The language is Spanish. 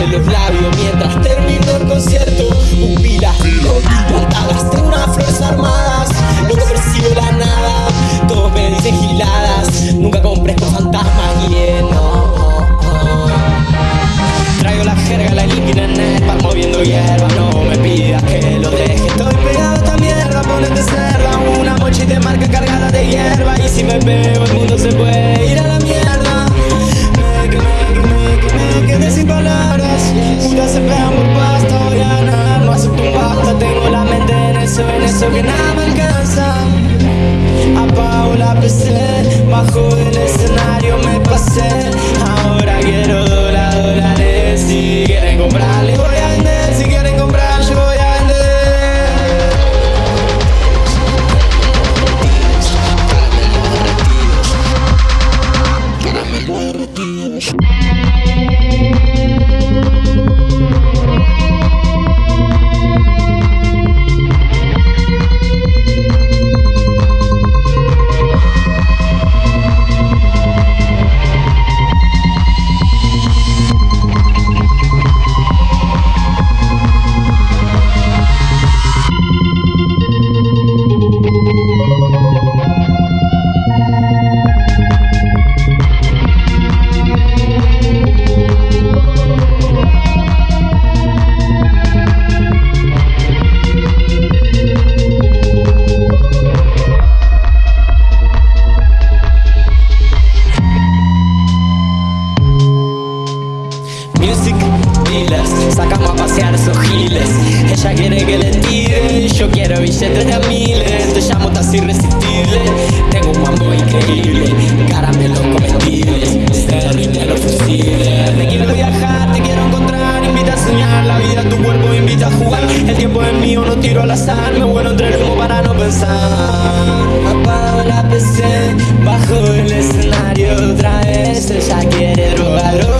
de los labios mientras termino el concierto. Pupilas dilatadas, tengo unas flores armadas, nunca percibo la nada, todos me dicen giladas, nunca compré con fantasmas y no. Traigo la jerga, la líquida en el pan, moviendo hierba, no me pidas que lo deje. Estoy pegado a esta mierda, ponete cerda, una mochila de marca cargada de hierba y si me veo el mundo eso que nada me alcanza. Apago la PC, bajo del escenario me pasé. Ahora quiero dólar, dólares Si quieren comprarle pasear sus giles. Ella quiere que le tire, yo quiero billetes de a miles. Te llamo casi irresistible, tengo un mambo increíble Caramelos comestibles, de los fusibles Te quiero viajar, te quiero encontrar, invita a soñar. La vida tu cuerpo invita a jugar. El tiempo es mío, no tiro al azar. Me vuelo entre el humo para no pensar. Apago la PC, bajo el escenario otra vez. Ella quiere robar